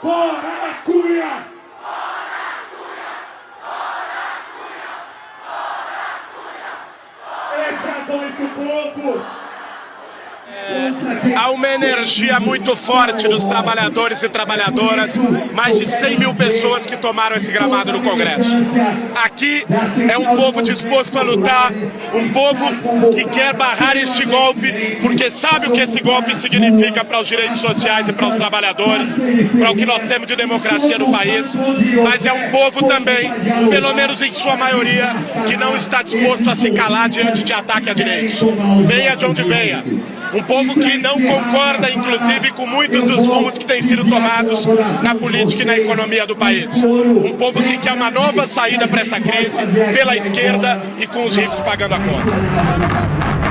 Fora Cunha! Essa é a voz do povo! Há uma energia muito forte dos trabalhadores e trabalhadoras, mais de 100 mil pessoas que tomaram esse gramado no Congresso. Aqui é um povo disposto a lutar, um povo que quer barrar este golpe, porque sabe o que esse golpe significa para os direitos sociais e para os trabalhadores, para o que nós temos de democracia no país, mas é um povo também, pelo menos em sua maioria, que não está disposto a se calar diante de ataque a direitos. Venha de onde venha. Um povo que não concorda, inclusive, com muitos dos rumos que têm sido tomados na política e na economia do país. Um povo que quer uma nova saída para essa crise, pela esquerda e com os ricos pagando a conta.